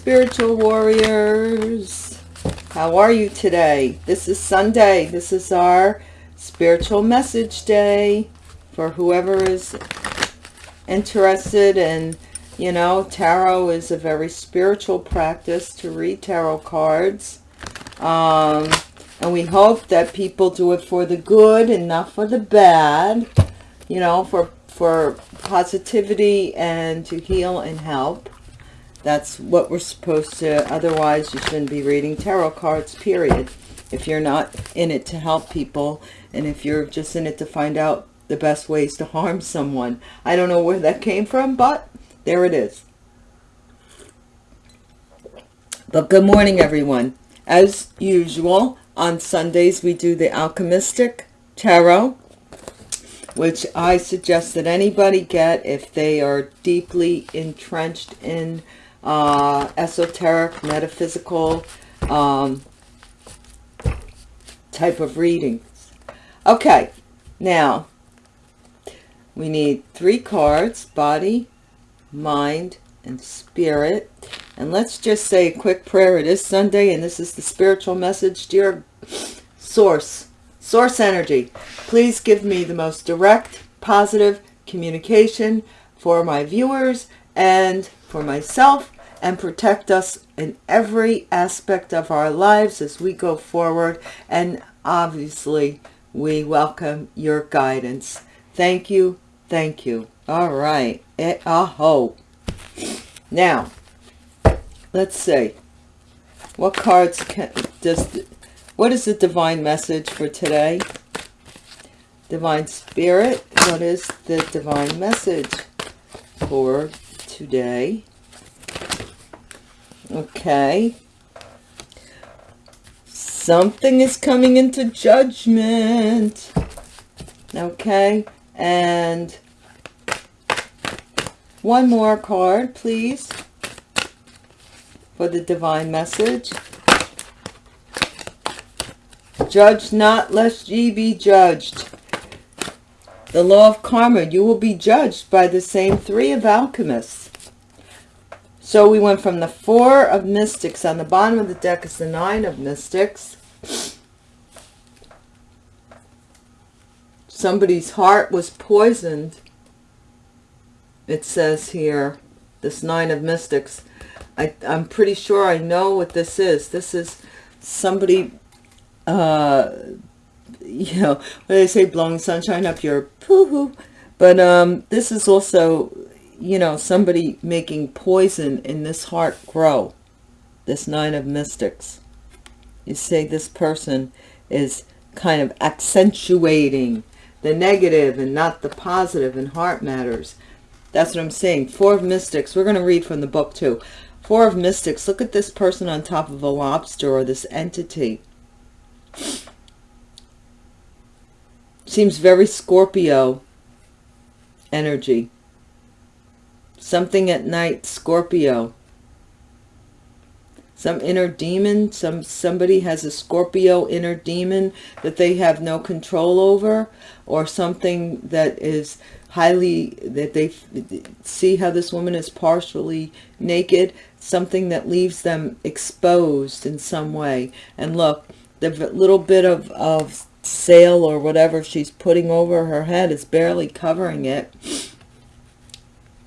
Spiritual warriors. How are you today? This is Sunday. This is our spiritual message day for whoever is interested in, you know, tarot is a very spiritual practice to read tarot cards. Um, and we hope that people do it for the good and not for the bad, you know, for, for positivity and to heal and help. That's what we're supposed to, otherwise you shouldn't be reading tarot cards, period. If you're not in it to help people, and if you're just in it to find out the best ways to harm someone. I don't know where that came from, but there it is. But good morning, everyone. As usual, on Sundays we do the Alchemistic Tarot, which I suggest that anybody get if they are deeply entrenched in uh, esoteric, metaphysical um, type of readings. Okay, now we need three cards, body, mind, and spirit. And let's just say a quick prayer. It is Sunday, and this is the spiritual message. Dear Source, Source Energy, please give me the most direct, positive communication for my viewers and for myself and protect us in every aspect of our lives as we go forward. And obviously, we welcome your guidance. Thank you. Thank you. All right. Eh, aho. Now, let's see. What cards can, does, what is the divine message for today? Divine Spirit, what is the divine message for today? Okay. Something is coming into judgment. Okay. And one more card, please, for the divine message. Judge not, lest ye be judged. The law of karma, you will be judged by the same three of alchemists. So we went from the four of mystics. On the bottom of the deck is the nine of mystics. Somebody's heart was poisoned. It says here, this nine of mystics. I, I'm pretty sure I know what this is. This is somebody, uh, you know, when they say blowing sunshine up your poo-hoo. But um, this is also you know, somebody making poison in this heart grow. This nine of mystics. You say this person is kind of accentuating the negative and not the positive in heart matters. That's what I'm saying. Four of mystics. We're going to read from the book too. Four of mystics. Look at this person on top of a lobster or this entity. Seems very Scorpio energy Something at night, Scorpio. Some inner demon, some somebody has a Scorpio inner demon that they have no control over, or something that is highly, that they see how this woman is partially naked, something that leaves them exposed in some way. And look, the little bit of, of sail or whatever she's putting over her head is barely covering it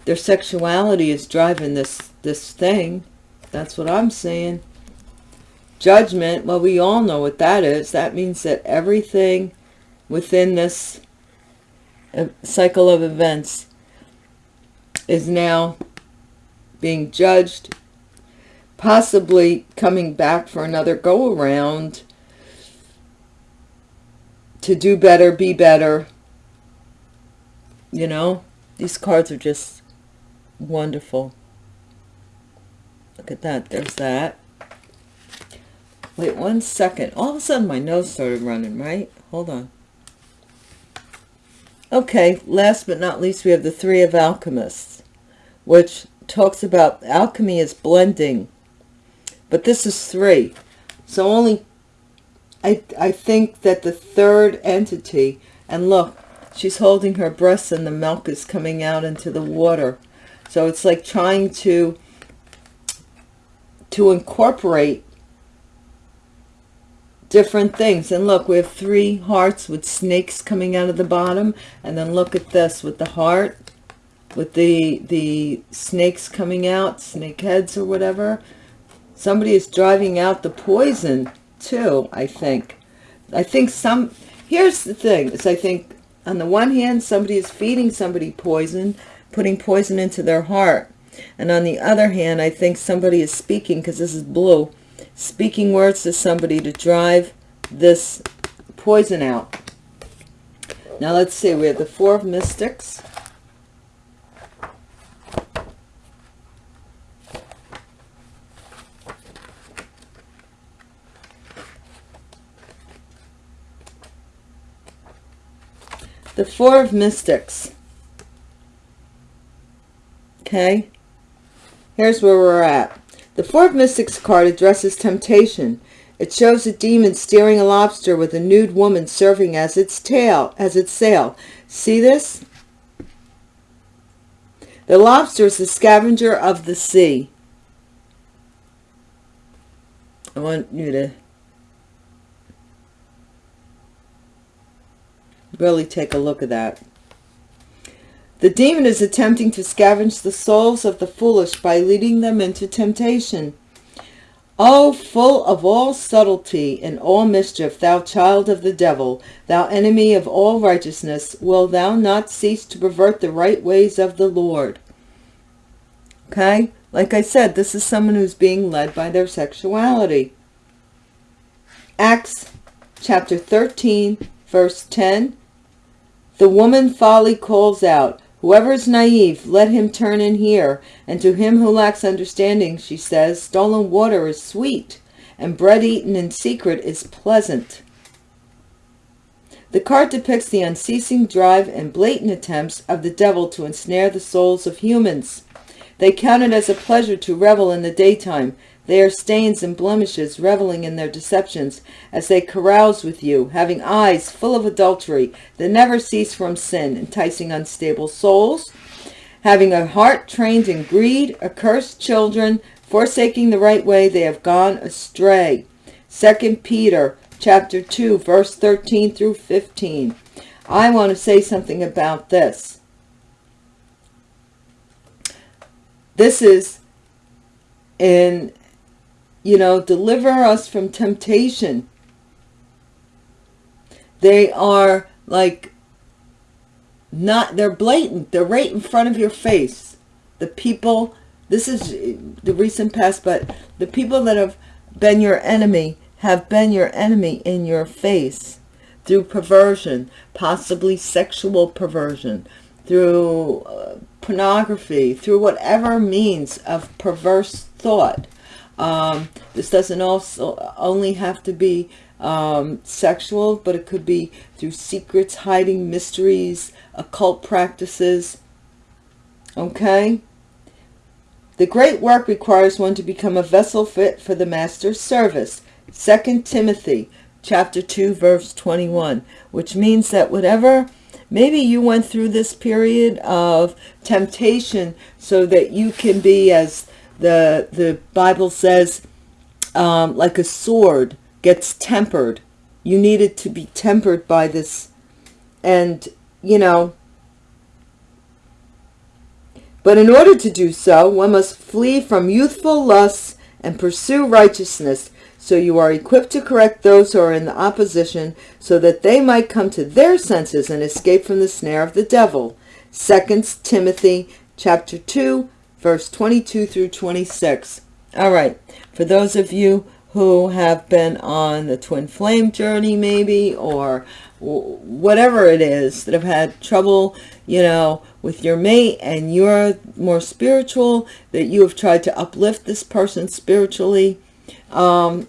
their sexuality is driving this this thing. That's what i'm saying. Judgment well we all know what that is. That means that everything within this uh, cycle of events is now being judged possibly coming back for another go around to do better be better. You know these cards are just Wonderful. Look at that. There's that. Wait one second. All of a sudden my nose started running, right? Hold on. Okay, last but not least, we have the Three of Alchemists, which talks about alchemy is blending. But this is three. So only, I, I think that the third entity, and look, she's holding her breasts and the milk is coming out into the water. So it's like trying to to incorporate different things. And look, we have three hearts with snakes coming out of the bottom. And then look at this with the heart, with the, the snakes coming out, snake heads or whatever. Somebody is driving out the poison too, I think. I think some, here's the thing, is I think on the one hand, somebody is feeding somebody poison, putting poison into their heart. And on the other hand, I think somebody is speaking, because this is blue, speaking words to somebody to drive this poison out. Now let's see, we have the Four of Mystics. The Four of Mystics. Okay. Here's where we're at. The Four of Mystics card addresses temptation. It shows a demon steering a lobster with a nude woman serving as its tail, as its sail. See this? The lobster is the scavenger of the sea. I want you to really take a look at that. The demon is attempting to scavenge the souls of the foolish by leading them into temptation. O full of all subtlety and all mischief, thou child of the devil, thou enemy of all righteousness, will thou not cease to pervert the right ways of the Lord? Okay? Like I said, this is someone who's being led by their sexuality. Acts chapter 13, verse 10. The woman folly calls out, Whoever is naive, let him turn and hear. And to him who lacks understanding, she says, stolen water is sweet, and bread eaten in secret is pleasant. The card depicts the unceasing drive and blatant attempts of the devil to ensnare the souls of humans. They count it as a pleasure to revel in the daytime, they are stains and blemishes, reveling in their deceptions, as they carouse with you, having eyes full of adultery that never cease from sin, enticing unstable souls, having a heart trained in greed, accursed children, forsaking the right way, they have gone astray. Second Peter chapter 2, verse 13 through 15. I want to say something about this. This is in you know, deliver us from temptation. They are like not, they're blatant. They're right in front of your face. The people, this is the recent past, but the people that have been your enemy have been your enemy in your face through perversion, possibly sexual perversion, through uh, pornography, through whatever means of perverse thought um, this doesn't also only have to be um, sexual, but it could be through secrets, hiding mysteries, occult practices. Okay? The great work requires one to become a vessel fit for the master's service. Second Timothy chapter 2 verse 21, which means that whatever maybe you went through this period of temptation so that you can be as the, the Bible says, um, like a sword gets tempered. You need it to be tempered by this. And, you know, but in order to do so, one must flee from youthful lusts and pursue righteousness. So you are equipped to correct those who are in the opposition so that they might come to their senses and escape from the snare of the devil. Second Timothy chapter 2 verse 22 through 26. All right, for those of you who have been on the twin flame journey maybe or whatever it is that have had trouble you know with your mate and you're more spiritual that you have tried to uplift this person spiritually um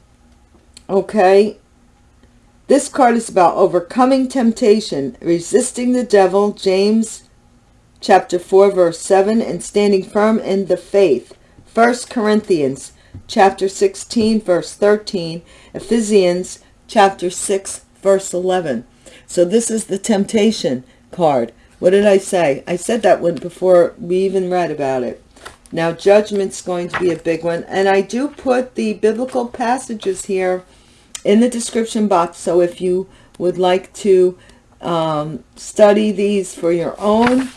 okay this card is about overcoming temptation resisting the devil james chapter 4, verse 7, and standing firm in the faith. 1 Corinthians chapter 16, verse 13, Ephesians chapter 6, verse 11. So this is the temptation card. What did I say? I said that one before we even read about it. Now, judgment's going to be a big one. And I do put the biblical passages here in the description box. So if you would like to um, study these for your own,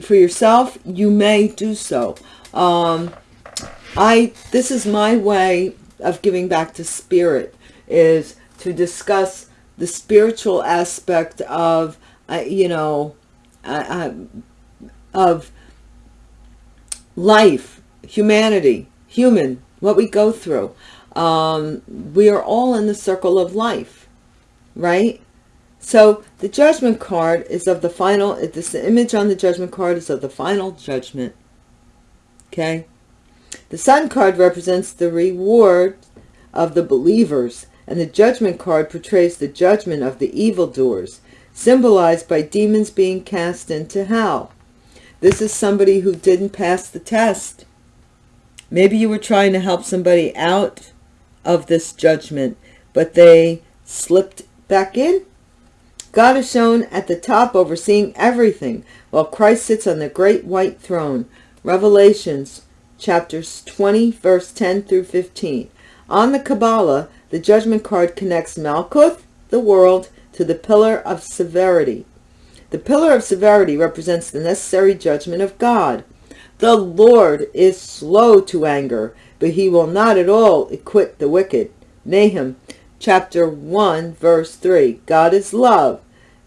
for yourself, you may do so. Um, I, this is my way of giving back to spirit, is to discuss the spiritual aspect of, uh, you know, uh, uh, of life, humanity, human, what we go through. Um, we are all in the circle of life, right? So the judgment card is of the final, this image on the judgment card is of the final judgment. Okay. The sun card represents the reward of the believers and the judgment card portrays the judgment of the evildoers, symbolized by demons being cast into hell. This is somebody who didn't pass the test. Maybe you were trying to help somebody out of this judgment, but they slipped back in. God is shown at the top overseeing everything, while Christ sits on the great white throne. Revelations chapters 20, verse 10 through 15. On the Kabbalah, the judgment card connects Malkuth, the world, to the pillar of severity. The pillar of severity represents the necessary judgment of God. The Lord is slow to anger, but he will not at all acquit the wicked. Nahum chapter 1 verse 3. God is love.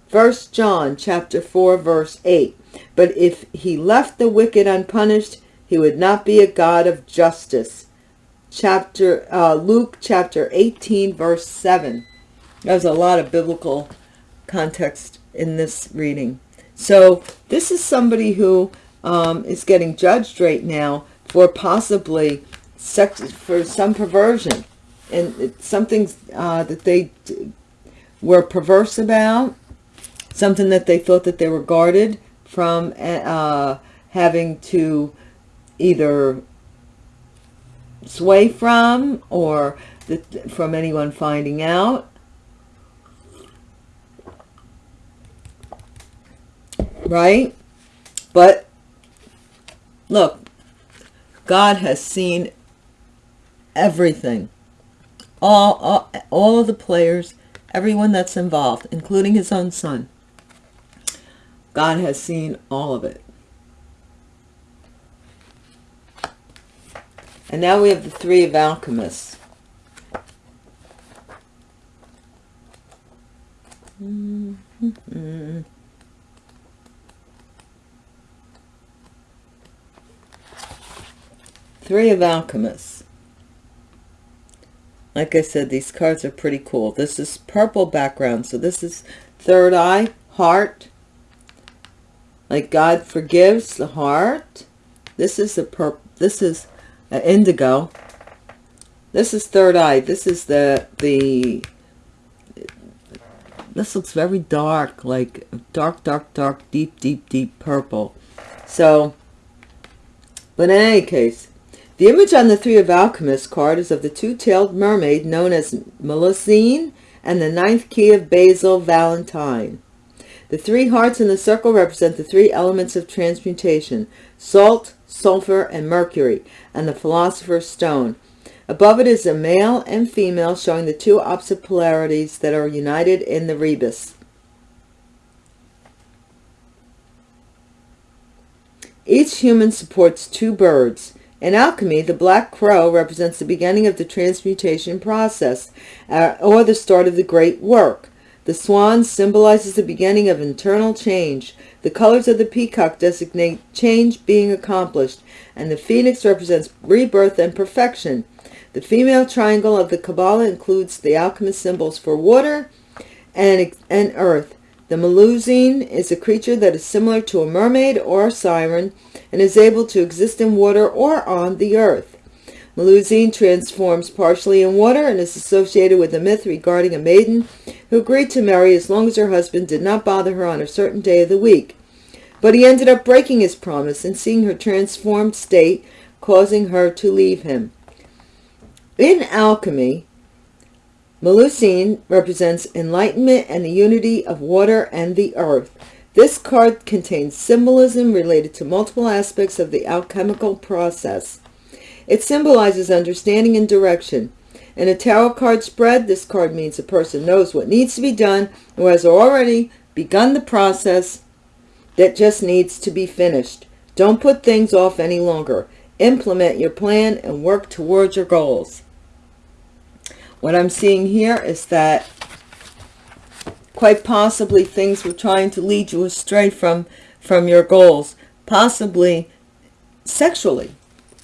1 John chapter 4 verse 8. But if he left the wicked unpunished, he would not be a God of justice chapter uh, Luke chapter 18 verse 7. There's a lot of biblical context in this reading. So this is somebody who um, is getting judged right now for possibly sex, for some perversion and it's something uh, that they were perverse about, something that they thought that they were guarded from uh, having to either sway from or the, from anyone finding out. Right? But look, God has seen everything. All, all, all of the players, everyone that's involved, including his own son. God has seen all of it. And now we have the Three of Alchemists. Three of Alchemists. Like I said, these cards are pretty cool. This is purple background. So this is third eye, heart. Like God forgives the heart. This is a purple. This is indigo. This is third eye. This is the, the, this looks very dark, like dark, dark, dark, deep, deep, deep purple. So, but in any case, the image on the Three of Alchemists card is of the two-tailed mermaid known as Melusine and the ninth key of Basil Valentine. The three hearts in the circle represent the three elements of transmutation, salt, sulfur, and mercury, and the philosopher's stone. Above it is a male and female showing the two opposite polarities that are united in the rebus. Each human supports two birds. In alchemy, the black crow represents the beginning of the transmutation process, uh, or the start of the great work. The swan symbolizes the beginning of internal change. The colors of the peacock designate change being accomplished, and the phoenix represents rebirth and perfection. The female triangle of the Kabbalah includes the alchemist symbols for water and, and earth. The Melusine is a creature that is similar to a mermaid or a siren and is able to exist in water or on the earth. Melusine transforms partially in water and is associated with a myth regarding a maiden who agreed to marry as long as her husband did not bother her on a certain day of the week. But he ended up breaking his promise and seeing her transformed state, causing her to leave him. In alchemy, Melusine represents enlightenment and the unity of water and the earth. This card contains symbolism related to multiple aspects of the alchemical process. It symbolizes understanding and direction. In a tarot card spread, this card means a person knows what needs to be done or has already begun the process that just needs to be finished. Don't put things off any longer. Implement your plan and work towards your goals. What I'm seeing here is that quite possibly things were trying to lead you astray from from your goals possibly sexually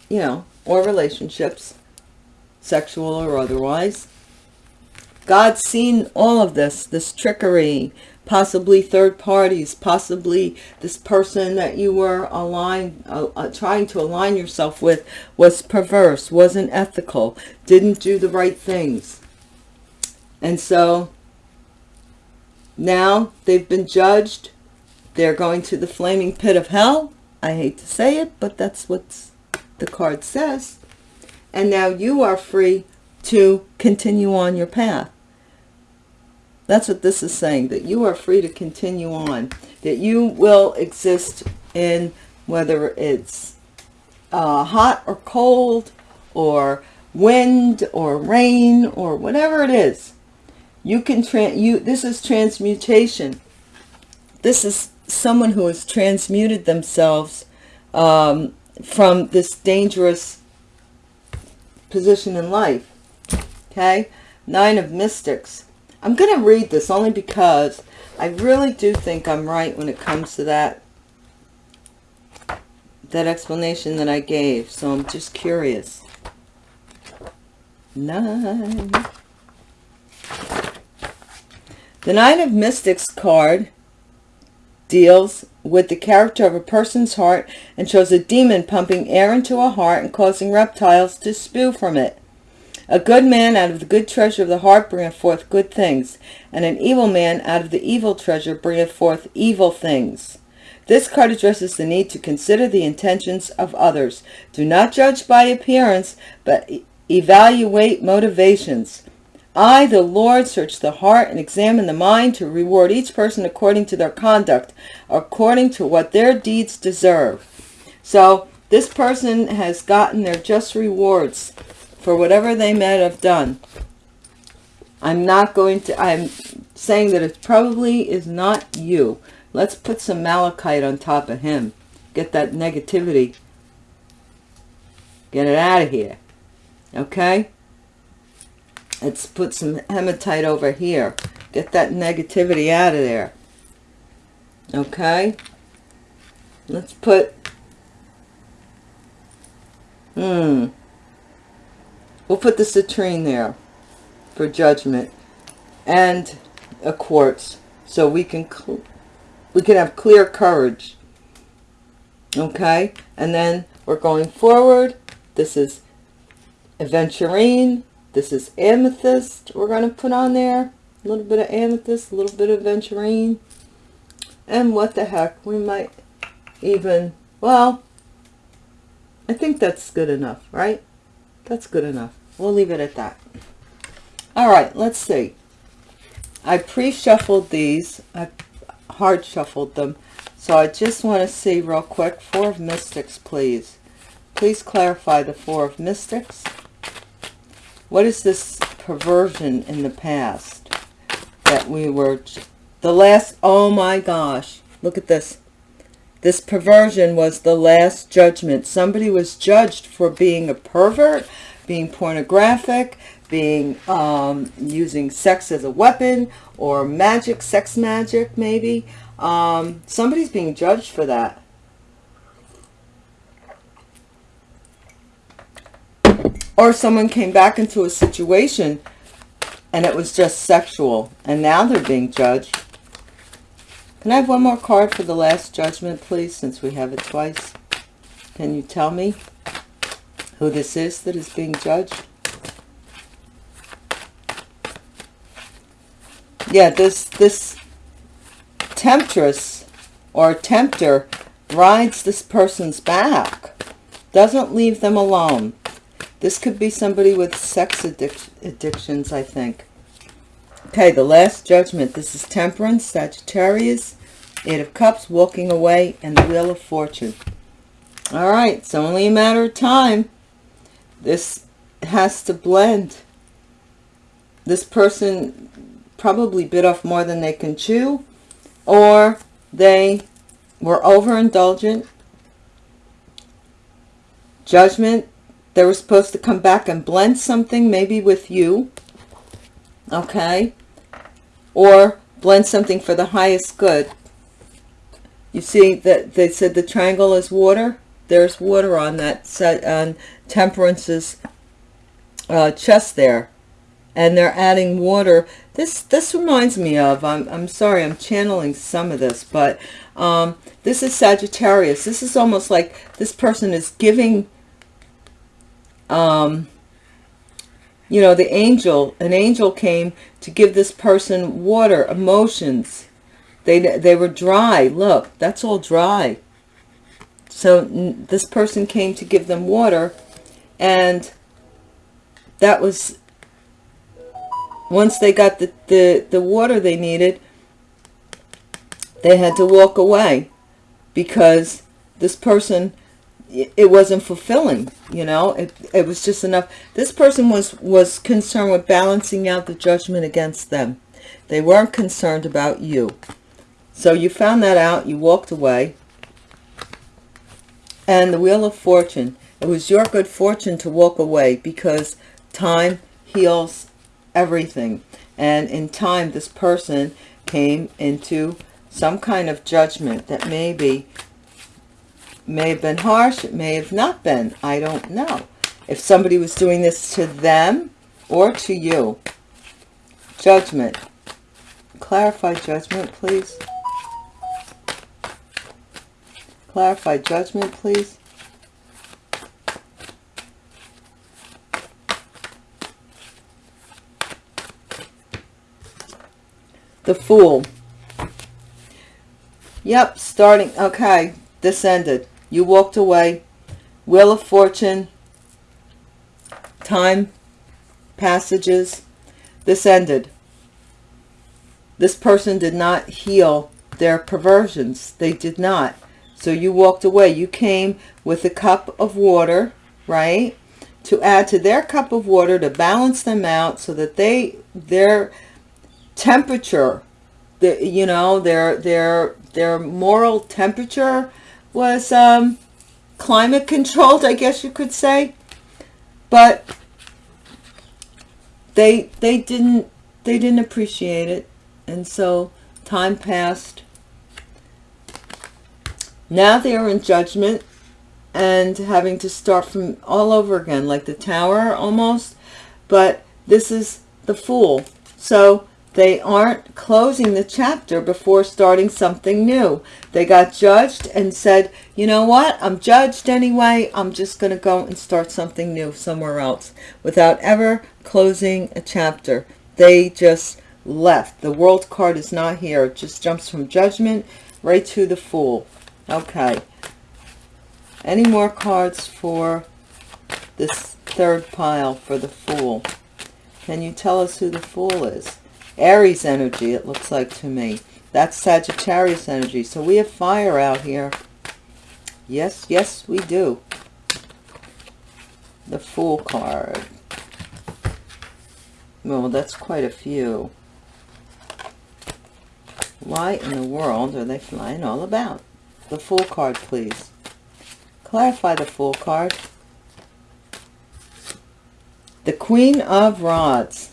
you know or relationships sexual or otherwise. God's seen all of this this trickery possibly third parties possibly this person that you were aligned uh, uh, trying to align yourself with was perverse wasn't ethical didn't do the right things and so now they've been judged. They're going to the flaming pit of hell. I hate to say it, but that's what the card says. And now you are free to continue on your path. That's what this is saying, that you are free to continue on. That you will exist in whether it's uh, hot or cold or wind or rain or whatever it is. You can you this is transmutation. This is someone who has transmuted themselves um, from this dangerous position in life. Okay? Nine of mystics i'm going to read this only because i really do think i'm right when it comes to that that explanation that i gave. So i'm just curious. Nine the Nine of Mystics card deals with the character of a person's heart and shows a demon pumping air into a heart and causing reptiles to spew from it. A good man out of the good treasure of the heart bringeth forth good things, and an evil man out of the evil treasure bringeth forth evil things. This card addresses the need to consider the intentions of others. Do not judge by appearance, but evaluate motivations. I, the Lord, search the heart and examine the mind to reward each person according to their conduct, according to what their deeds deserve. So this person has gotten their just rewards for whatever they may have done. I'm not going to, I'm saying that it probably is not you. Let's put some malachite on top of him. Get that negativity. Get it out of here. Okay? Let's put some hematite over here. Get that negativity out of there. Okay? Let's put... Hmm. We'll put the citrine there for judgment. And a quartz. So we can we can have clear courage. Okay? And then we're going forward. This is aventurine this is amethyst we're going to put on there. A little bit of amethyst, a little bit of aventurine. And what the heck, we might even, well, I think that's good enough, right? That's good enough. We'll leave it at that. All right, let's see. I pre-shuffled these. I hard shuffled them. So I just want to see real quick. Four of Mystics, please. Please clarify the Four of Mystics. What is this perversion in the past that we were... The last... Oh my gosh. Look at this. This perversion was the last judgment. Somebody was judged for being a pervert, being pornographic, being um, using sex as a weapon or magic, sex magic maybe. Um, somebody's being judged for that. Or someone came back into a situation and it was just sexual and now they're being judged. Can I have one more card for the last judgment, please, since we have it twice? Can you tell me who this is that is being judged? Yeah, this, this temptress or tempter rides this person's back. Doesn't leave them alone. This could be somebody with sex addic addictions, I think. Okay, the last judgment. This is Temperance, Sagittarius. Eight of Cups, walking away, and the Wheel of Fortune. All right, it's only a matter of time. This has to blend. This person probably bit off more than they can chew, or they were overindulgent. Judgment, they were supposed to come back and blend something, maybe with you, okay? Or blend something for the highest good. You see that they said the triangle is water? There's water on that set on Temperance's uh, chest there. And they're adding water. This this reminds me of, I'm, I'm sorry, I'm channeling some of this, but um, this is Sagittarius. This is almost like this person is giving, um, you know, the angel, an angel came to give this person water, emotions. They, they were dry. Look, that's all dry. So this person came to give them water and that was once they got the, the, the water they needed, they had to walk away because this person, it wasn't fulfilling, you know, it, it was just enough. This person was, was concerned with balancing out the judgment against them. They weren't concerned about you. So you found that out, you walked away. And the Wheel of Fortune, it was your good fortune to walk away because time heals everything. And in time, this person came into some kind of judgment that maybe may have been harsh. It may have not been. I don't know. If somebody was doing this to them or to you. Judgment. Clarify judgment, please. Clarify judgment, please. The Fool. Yep, starting. Okay, this ended. You walked away. Wheel of Fortune. Time. Passages. This ended. This person did not heal their perversions. They did not. So you walked away. You came with a cup of water, right? To add to their cup of water to balance them out so that they their temperature the you know their their their moral temperature was um, climate controlled I guess you could say but they they didn't they didn't appreciate it and so time passed now they are in judgment and having to start from all over again like the tower almost but this is the fool so they aren't closing the chapter before starting something new. They got judged and said, you know what? I'm judged anyway. I'm just going to go and start something new somewhere else without ever closing a chapter. They just left. The world card is not here. It just jumps from judgment right to the fool. Okay. Any more cards for this third pile for the fool? Can you tell us who the fool is? Aries energy, it looks like to me. That's Sagittarius energy. So we have fire out here. Yes, yes, we do. The Fool card. Well, that's quite a few. Why in the world are they flying all about? The Fool card, please. Clarify the Fool card. The Queen of Rods.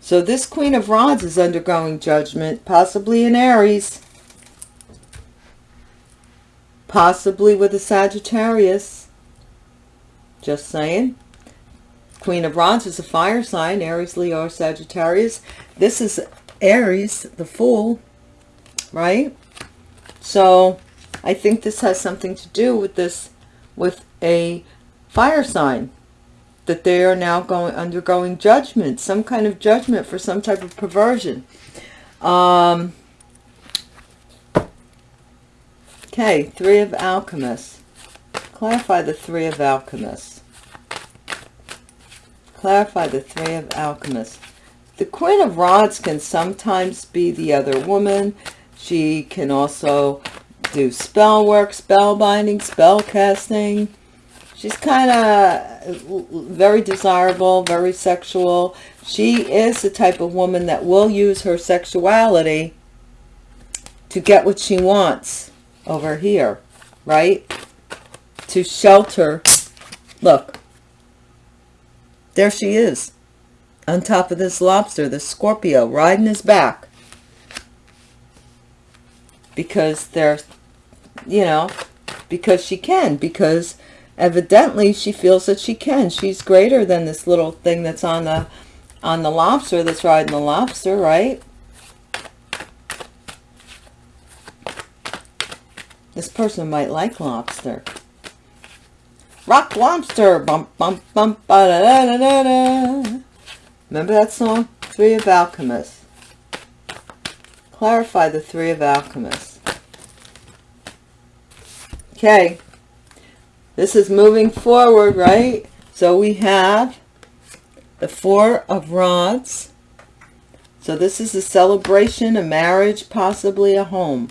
So this Queen of Rods is undergoing judgment, possibly in Aries. Possibly with a Sagittarius. Just saying. Queen of Rods is a fire sign, Aries, Leo, Sagittarius. This is Aries, the Fool, right? So I think this has something to do with this, with a fire sign that they are now going undergoing judgment, some kind of judgment for some type of perversion. Um, okay, Three of Alchemists. Clarify the Three of Alchemists. Clarify the Three of Alchemists. The Queen of Rods can sometimes be the other woman. She can also do spell work, spell binding, spell casting. She's kind of uh, very desirable, very sexual. She is the type of woman that will use her sexuality to get what she wants over here, right? To shelter. Look. There she is. On top of this lobster, the Scorpio, riding his back. Because they're, you know, because she can. Because evidently she feels that she can. She's greater than this little thing that's on the on the lobster that's riding the lobster, right? This person might like lobster. Rock lobster. Bump, bump, bump, ba da da da da. Remember that song? Three of Alchemists. Clarify the Three of Alchemists. Okay. This is moving forward, right? So we have the Four of Rods. So this is a celebration, a marriage, possibly a home.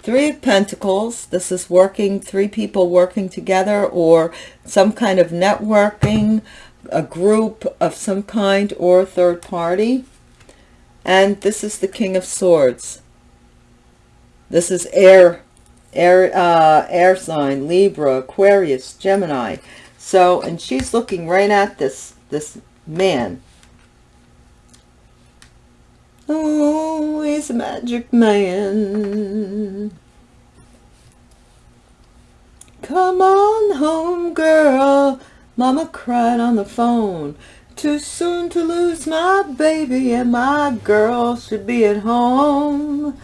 Three of Pentacles. This is working, three people working together or some kind of networking, a group of some kind or a third party. And this is the King of Swords. This is air, air, uh, air sign, Libra, Aquarius, Gemini. So, and she's looking right at this, this man. Oh, he's a magic man. Come on home, girl. Mama cried on the phone. Too soon to lose my baby and my girl should be at home.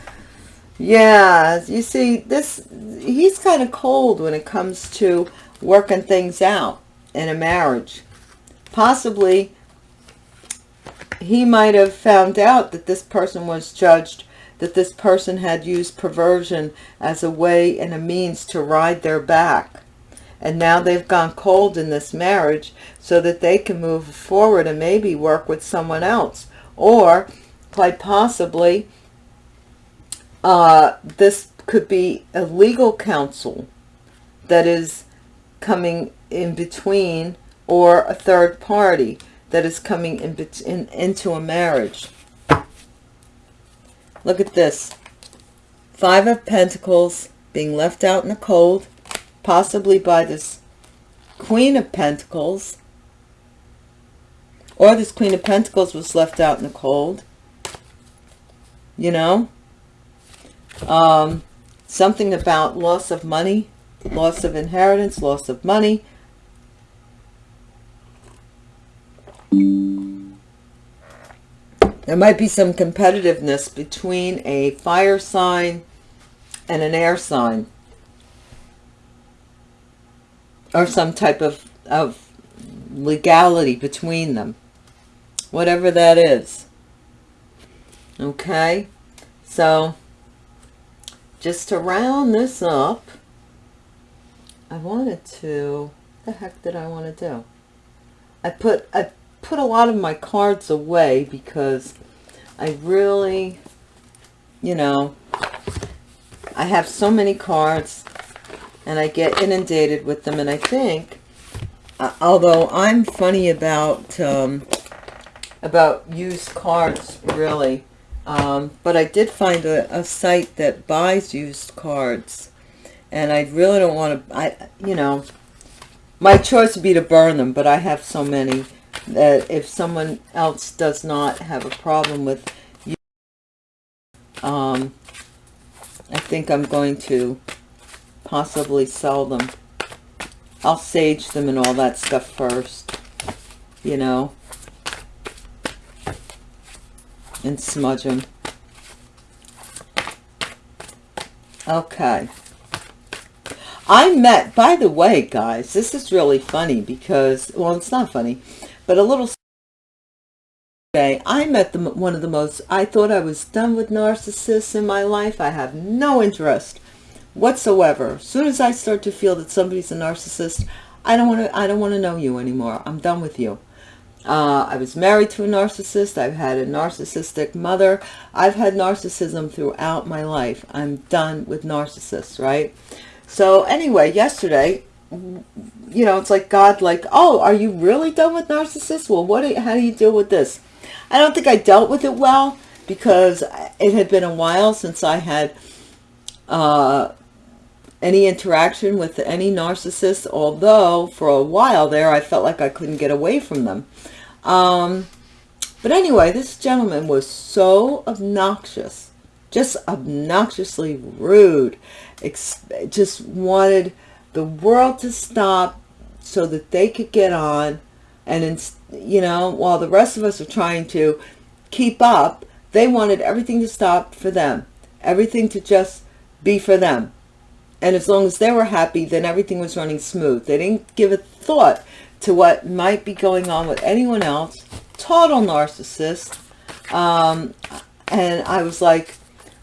Yeah, you see, this he's kind of cold when it comes to working things out in a marriage. Possibly he might have found out that this person was judged, that this person had used perversion as a way and a means to ride their back. And now they've gone cold in this marriage so that they can move forward and maybe work with someone else. Or, quite possibly, uh, this could be a legal counsel that is coming in between or a third party that is coming in, in, into a marriage. Look at this. Five of Pentacles being left out in the cold, possibly by this Queen of Pentacles. Or this Queen of Pentacles was left out in the cold. You know? Um, something about loss of money, loss of inheritance, loss of money, There might be some competitiveness between a fire sign and an air sign. Or some type of, of legality between them. Whatever that is. Okay? So, just to round this up, I wanted to, the heck did I want to do? I put, I put a lot of my cards away because I really, you know, I have so many cards and I get inundated with them. And I think, uh, although I'm funny about, um, about used cards, really, um, but I did find a, a site that buys used cards. And I really don't want to, I, you know, my choice would be to burn them, but I have so many that if someone else does not have a problem with you, um, I think I'm going to possibly sell them. I'll sage them and all that stuff first, you know, and smudge them. Okay. I met, by the way, guys, this is really funny because, well, it's not funny. But a little day, I met the, one of the most, I thought I was done with narcissists in my life. I have no interest whatsoever. As soon as I start to feel that somebody's a narcissist, I don't want to, I don't want to know you anymore. I'm done with you. Uh, I was married to a narcissist. I've had a narcissistic mother. I've had narcissism throughout my life. I'm done with narcissists, right? So anyway, yesterday, you know, it's like God like, oh, are you really done with narcissists? Well, what? Do, how do you deal with this? I don't think I dealt with it well because it had been a while since I had uh, any interaction with any narcissist, although for a while there I felt like I couldn't get away from them. Um, but anyway, this gentleman was so obnoxious, just obnoxiously rude, just wanted the world to stop so that they could get on. And, in, you know, while the rest of us are trying to keep up, they wanted everything to stop for them, everything to just be for them. And as long as they were happy, then everything was running smooth. They didn't give a thought to what might be going on with anyone else. Total narcissist. Um, and I was like,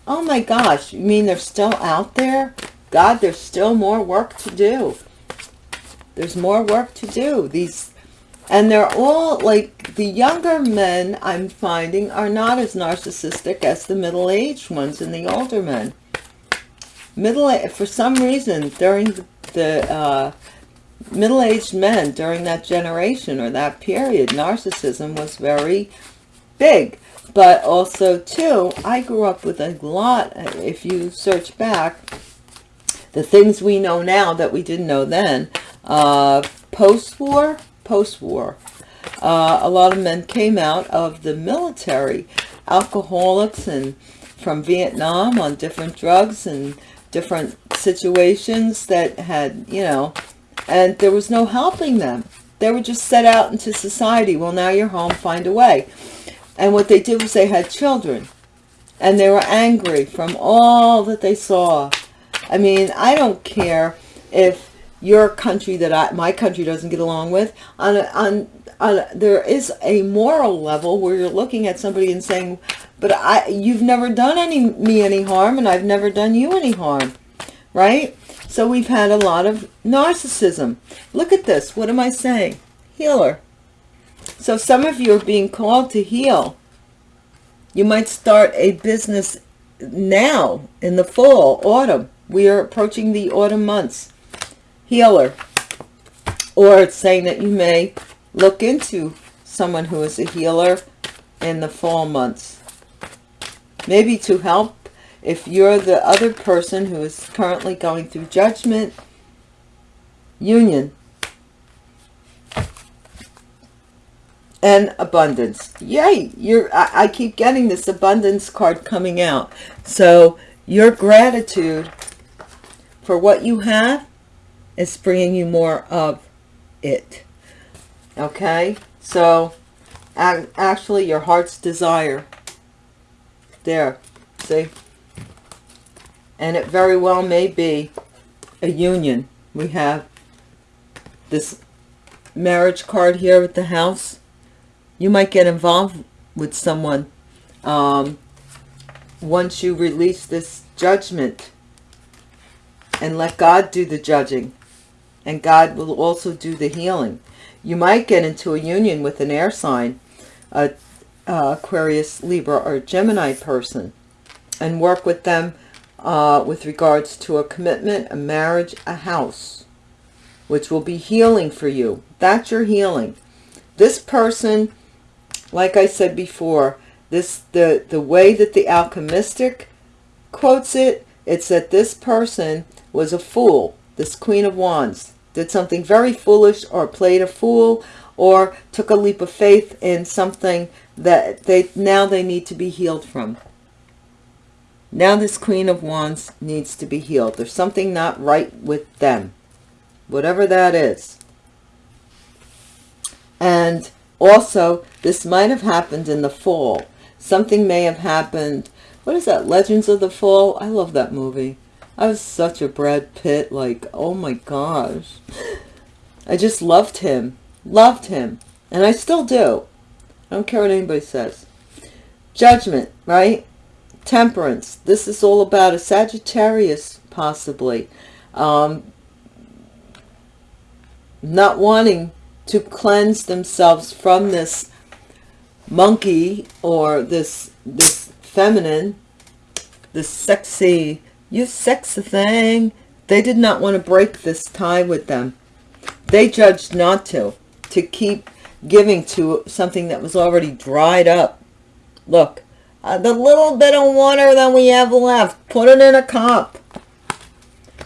oh my gosh, you mean they're still out there? God, there's still more work to do. There's more work to do. These, and they're all like the younger men I'm finding are not as narcissistic as the middle-aged ones and the older men middle for some reason during the, uh, middle-aged men during that generation or that period narcissism was very big. But also too i grew up with a lot if you search back the things we know now that we didn't know then uh, post-war post-war uh, a lot of men came out of the military alcoholics and from Vietnam on different drugs and different situations that had, you know, and there was no helping them. They were just set out into society. Well, now you're home, find a way. And what they did was they had children. And they were angry from all that they saw. I mean, I don't care if your country that I, my country doesn't get along with. On, on, on, there is a moral level where you're looking at somebody and saying, but I, you've never done any me any harm, and I've never done you any harm, right? So we've had a lot of narcissism. Look at this. What am I saying? Healer. So some of you are being called to heal. You might start a business now in the fall, autumn. We are approaching the autumn months. Healer. Or it's saying that you may look into someone who is a healer in the fall months maybe to help. If you're the other person who is currently going through judgment union. And abundance. Yay! You're I, I keep getting this abundance card coming out. So your gratitude for what you have is bringing you more of it. Okay? So actually your heart's desire there, see? And it very well may be a union. We have this marriage card here with the house. You might get involved with someone um, once you release this judgment and let God do the judging. And God will also do the healing. You might get into a union with an air sign, a uh, Aquarius, Libra, or Gemini person and work with them uh, with regards to a commitment, a marriage, a house, which will be healing for you. That's your healing. This person, like I said before, this the, the way that the alchemistic quotes it, it's that this person was a fool, this Queen of Wands, did something very foolish or played a fool or took a leap of faith in something that they now they need to be healed from. Now this Queen of Wands needs to be healed. There's something not right with them, whatever that is. And also, this might have happened in the fall. Something may have happened. What is that? Legends of the Fall? I love that movie. I was such a Brad Pitt, like, oh my gosh. I just loved him. Loved him. And I still do. I don't care what anybody says. Judgment, right? Temperance. This is all about a Sagittarius, possibly. Um, not wanting to cleanse themselves from this monkey or this this feminine this sexy you sexy thing they did not want to break this tie with them they judged not to to keep giving to something that was already dried up. Look uh, the little bit of water that we have left put it in a cup.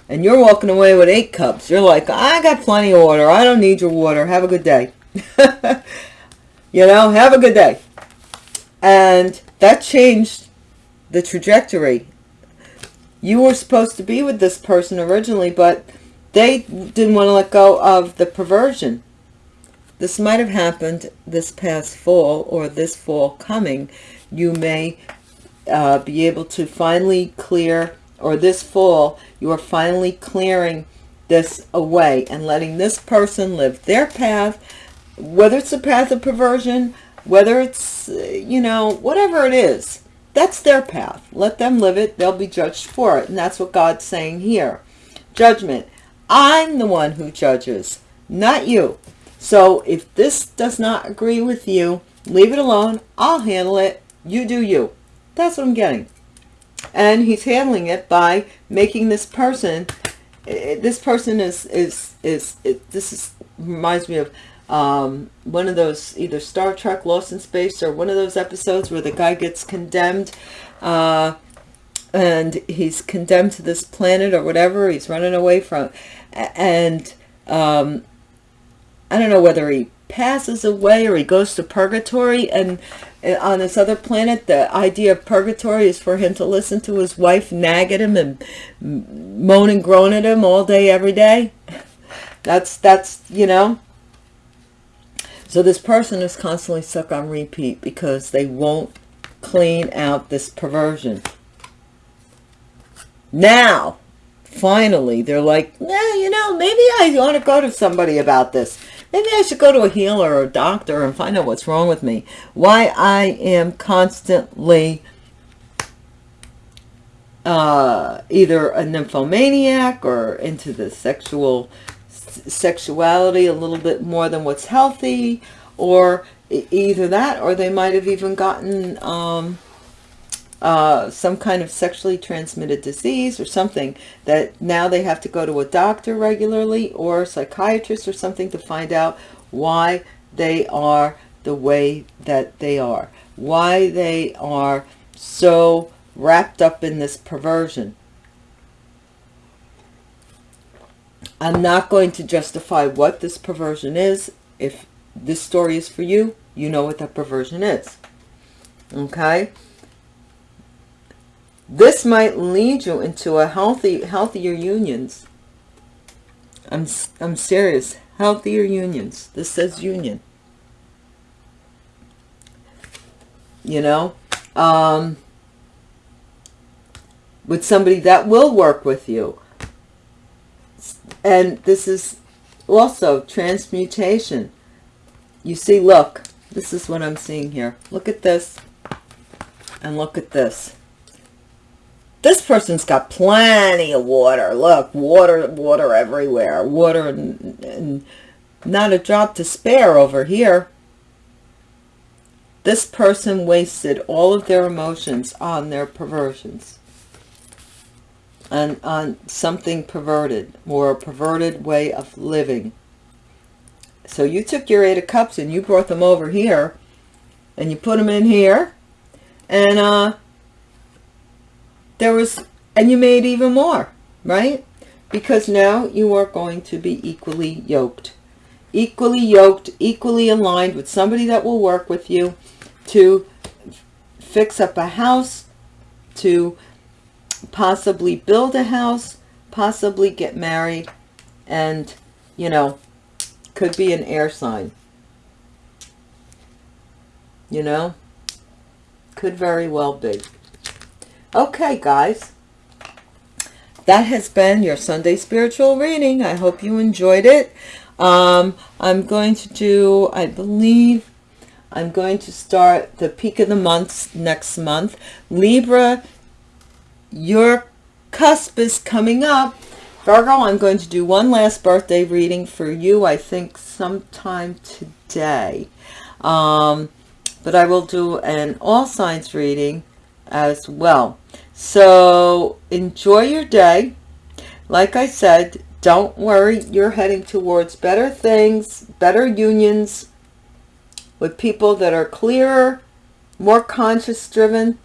And you're walking away with eight cups. You're like i got plenty of water. I don't need your water. Have a good day. You know have a good day. And that changed the trajectory. You were supposed to be with this person originally but they didn't want to let go of the perversion this might have happened this past fall or this fall coming. You may uh, be able to finally clear or this fall you are finally clearing this away and letting this person live their path whether it's a path of perversion whether it's you know whatever it is that's their path. Let them live it. They'll be judged for it. And that's what god's saying here. Judgment. I'm the one who judges not you so if this does not agree with you leave it alone. I'll handle it. You do you. That's what i'm getting. And he's handling it by making this person this person is is is this is reminds me of um, one of those either Star Trek Lost in Space or one of those episodes where the guy gets condemned uh, and he's condemned to this planet or whatever. He's running away from and um, I don't know whether he passes away or he goes to purgatory and uh, on this other planet the idea of purgatory is for him to listen to his wife nag at him and moan and groan at him all day every day that's that's you know so this person is constantly stuck on repeat because they won't clean out this perversion. Now, finally, they're like, yeah, you know, maybe I want to go to somebody about this. Maybe I should go to a healer or a doctor and find out what's wrong with me. Why I am constantly uh, either a nymphomaniac or into the sexual sexuality a little bit more than what's healthy or either that or they might have even gotten um, uh, some kind of sexually transmitted disease or something that now they have to go to a doctor regularly or a psychiatrist or something to find out why they are the way that they are why they are so wrapped up in this perversion I'm not going to justify what this perversion is. If this story is for you, you know what that perversion is. Okay? This might lead you into a healthy, healthier unions. I'm, I'm serious. Healthier unions. This says union. You know? Um, with somebody that will work with you and this is also transmutation. You see, look, this is what I'm seeing here. Look at this and look at this. This person's got plenty of water. Look, water, water everywhere. Water and, and not a drop to spare over here. This person wasted all of their emotions on their perversions on, on something perverted or a perverted way of living. So you took your Eight of Cups and you brought them over here and you put them in here and uh, there was, and you made even more, right? Because now you are going to be equally yoked. Equally yoked, equally aligned with somebody that will work with you to fix up a house, to possibly build a house, possibly get married, and, you know, could be an air sign. You know, could very well be. Okay, guys. That has been your Sunday spiritual reading. I hope you enjoyed it. Um, I'm going to do, I believe, I'm going to start the peak of the months next month. Libra your cusp is coming up Virgo, I'm going to do one last birthday reading for you, I think sometime today. Um, but I will do an all signs reading as well. So enjoy your day. Like I said, don't worry. You're heading towards better things, better unions with people that are clearer, more conscious driven.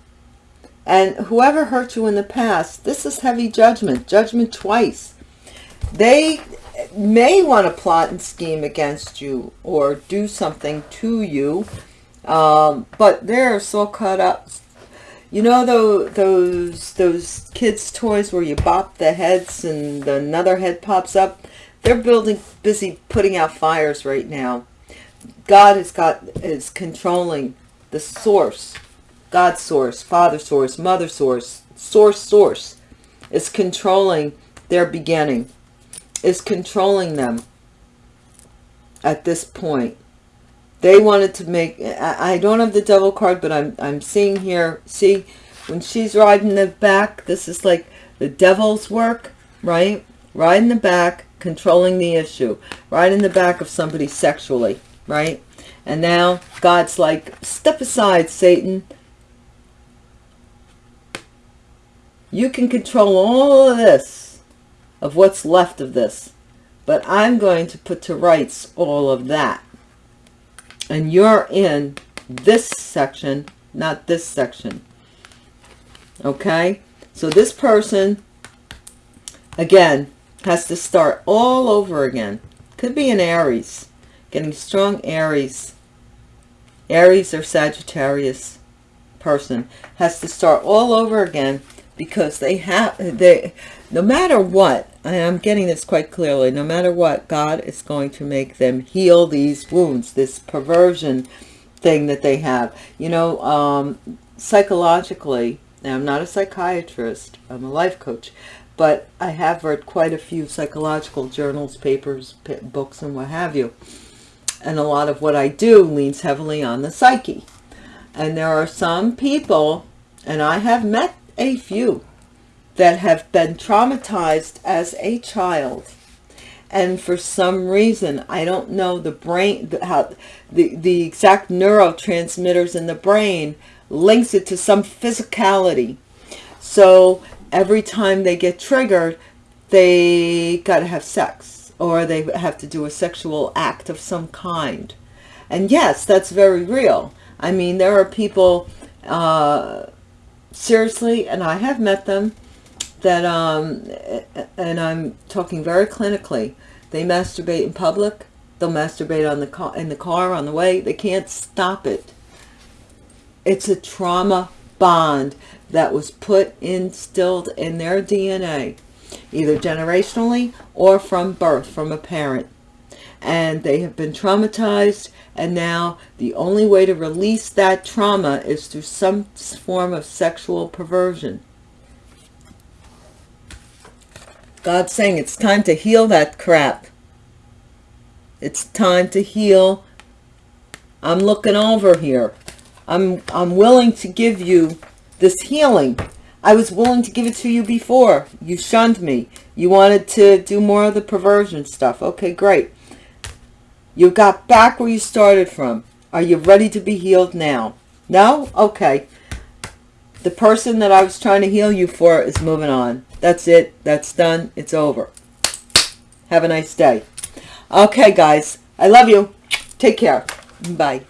And whoever hurt you in the past, this is heavy judgment, judgment twice. They may want to plot and scheme against you or do something to you. Um, but they're so caught up. You know those, those, those kids' toys where you bop the heads and another head pops up? They're building, busy putting out fires right now. God has got, is controlling the source. God source, Father source, Mother source, source source is controlling their beginning, is controlling them at this point. They wanted to make, I don't have the devil card, but I'm, I'm seeing here, see, when she's riding the back, this is like the devil's work, right? Riding the back, controlling the issue. Riding the back of somebody sexually, right? And now God's like, step aside, Satan. You can control all of this, of what's left of this. But I'm going to put to rights all of that and you're in this section, not this section. Okay? So this person, again, has to start all over again. Could be an Aries. Getting strong Aries. Aries or Sagittarius person has to start all over again because they have, they, no matter what, I am getting this quite clearly, no matter what, God is going to make them heal these wounds, this perversion thing that they have. You know, um, psychologically, I'm not a psychiatrist, I'm a life coach, but I have read quite a few psychological journals, papers, books, and what have you. And a lot of what I do leans heavily on the psyche. And there are some people, and I have met a few, that have been traumatized as a child. And for some reason i don't know the brain how the the exact neurotransmitters in the brain links it to some physicality. So every time they get triggered they got to have sex or they have to do a sexual act of some kind. And yes that's very real. I mean there are people uh seriously and i have met them that, um, and I'm talking very clinically, they masturbate in public, they'll masturbate on the car, in the car on the way, they can't stop it. It's a trauma bond that was put, instilled in their DNA, either generationally or from birth, from a parent. And they have been traumatized, and now the only way to release that trauma is through some form of sexual perversion. God's saying it's time to heal that crap. It's time to heal. I'm looking over here. I'm, I'm willing to give you this healing. I was willing to give it to you before. You shunned me. You wanted to do more of the perversion stuff. Okay, great. You got back where you started from. Are you ready to be healed now? No? Okay. The person that I was trying to heal you for is moving on. That's it. That's done. It's over. Have a nice day. Okay, guys. I love you. Take care. Bye.